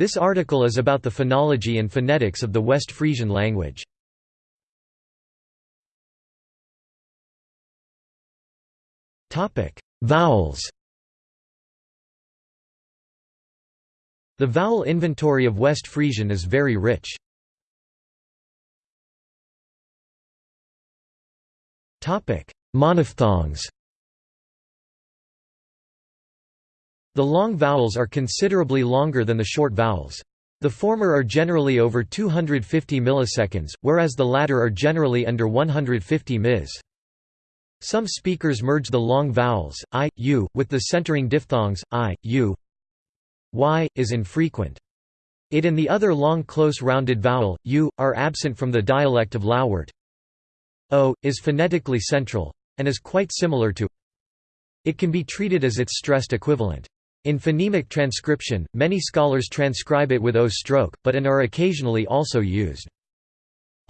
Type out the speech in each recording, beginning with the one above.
This article is about the phonology and phonetics of the West Frisian language. Vowels The vowel inventory of West Frisian is very rich. Monophthongs The long vowels are considerably longer than the short vowels. The former are generally over 250 milliseconds, whereas the latter are generally under 150 ms. Some speakers merge the long vowels, i, u, with the centering diphthongs, i, u. y, is infrequent. It and the other long close rounded vowel, u, are absent from the dialect of Lauwert. o, is phonetically central, and is quite similar to It can be treated as its stressed equivalent. In phonemic transcription, many scholars transcribe it with o stroke, but and are occasionally also used.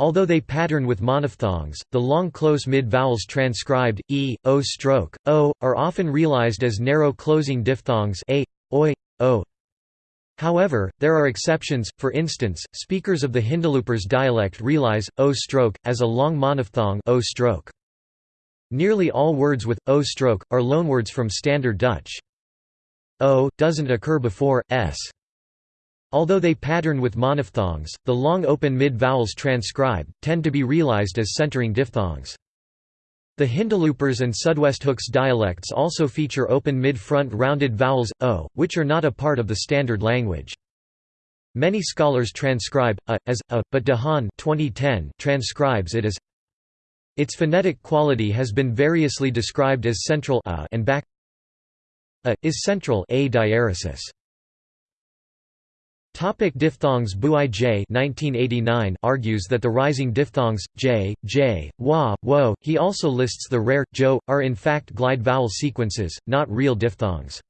Although they pattern with monophthongs, the long close mid-vowels transcribed, e, o stroke, o, are often realized as narrow closing diphthongs a, oi, o. However, there are exceptions, for instance, speakers of the Hindeloopers dialect realize, o stroke, as a long monophthong o stroke. Nearly all words with, o stroke, are loanwords from Standard Dutch. O, doesn't occur before, s. Although they pattern with monophthongs, the long open mid-vowels transcribed, tend to be realized as centering diphthongs. The Hindeloopers and Südwesthooks dialects also feature open mid-front rounded vowels, o, which are not a part of the standard language. Many scholars transcribe a as a, but De Haan 2010 transcribes it as. Its phonetic quality has been variously described as central a and back. A is central a diaresis. Topic diphthongs Booij 1989 argues that the rising diphthongs, j, j, wa, wo, he also lists the rare, jo, are in fact glide vowel sequences, not real diphthongs.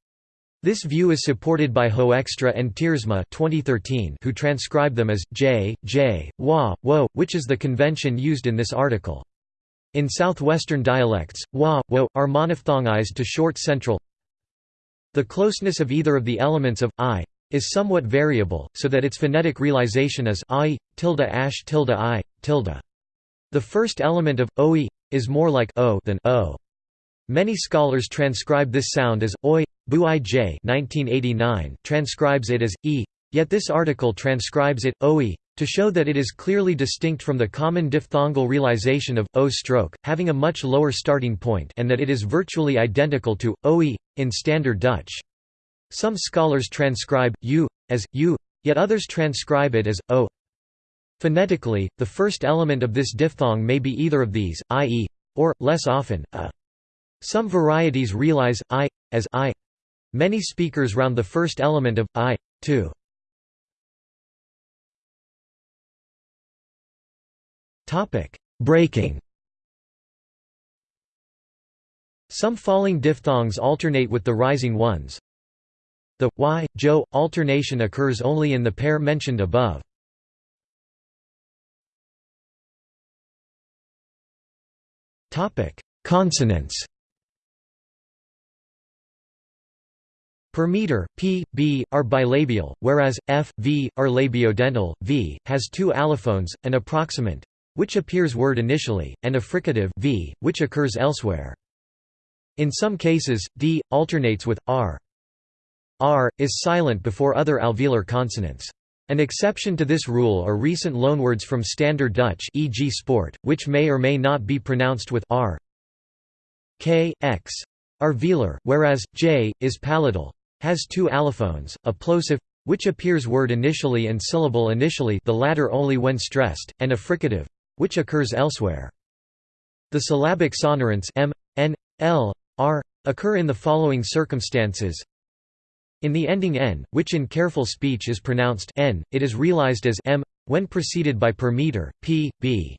This view is supported by Hoekstra and Tiersma 2013 who transcribe them as j, j, wa, wo, which is the convention used in this article. In southwestern dialects, wa, wo, are monophthongized to short central The closeness of either of the elements of i, is somewhat variable, so that its phonetic realization is i, tilde ash tilde i, tilde. The first element of oi is more like o than o. Many scholars transcribe this sound as oi. Booij 1989 transcribes it as e, yet this article transcribes it oi to show that it is clearly distinct from the common diphthongal realization of o stroke, having a much lower starting point, and that it is virtually identical to oi in Standard Dutch. Some scholars transcribe u as u, yet others transcribe it as o. Phonetically, the first element of this diphthong may be either of these, i.e., or, less often, a. Some varieties realize i as i. Many speakers round the first element of i too. Topic: Breaking. Some falling diphthongs alternate with the rising ones. The y, jo alternation occurs only in the pair mentioned above. Topic: Consonants. Per meter, p, b, are bilabial, whereas, f, v, are labiodental, v, has two allophones, an approximant, which appears word initially, and a fricative v, which occurs elsewhere. In some cases, d, alternates with, r. R, is silent before other alveolar consonants. An exception to this rule are recent loanwords from Standard Dutch e.g. sport, which may or may not be pronounced with r. K, x are velar, whereas j is palatal. Has two allophones, a plosive which appears word initially and syllable initially the latter only when stressed, and a fricative which occurs elsewhere. The syllabic sonorants m, n, l, r occur in the following circumstances in the ending n, which in careful speech is pronounced n, it is realized as m when preceded by per meter, p, b.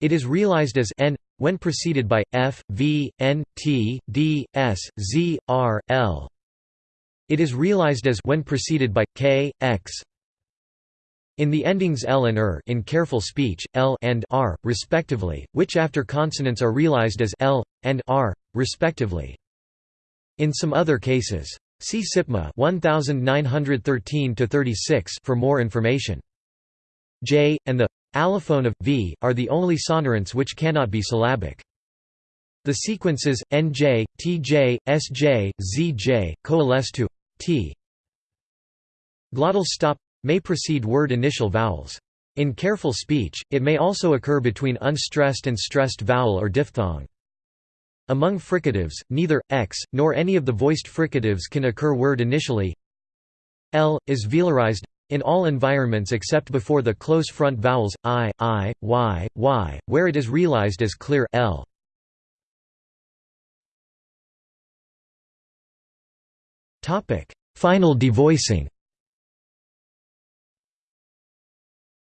It is realized as n when preceded by f, v, n, t, d, s, z, r, l. It is realized as when preceded by k, x. In the endings l and er in careful speech, l and r, respectively, which after consonants are realized as l and r, respectively. In some other cases, See SIPMA 1913-36 for more information. J, and the allophone of v, are the only sonorants which cannot be syllabic. The sequences, nj, tj, sj, zj, coalesce to t. Glottal stop may precede word initial vowels. In careful speech, it may also occur between unstressed and stressed vowel or diphthong. Among fricatives, neither x nor any of the voiced fricatives can occur word initially. L is velarized in all environments except before the close front vowels i, i, y, y, where it is realized as clear l. Topic: Final devoicing.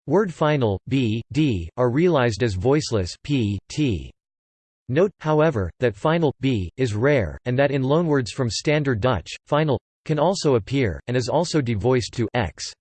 Word final b, d are realized as voiceless p, t. Note, however, that final b is rare, and that in loanwords from Standard Dutch, final can also appear, and is also devoiced to x.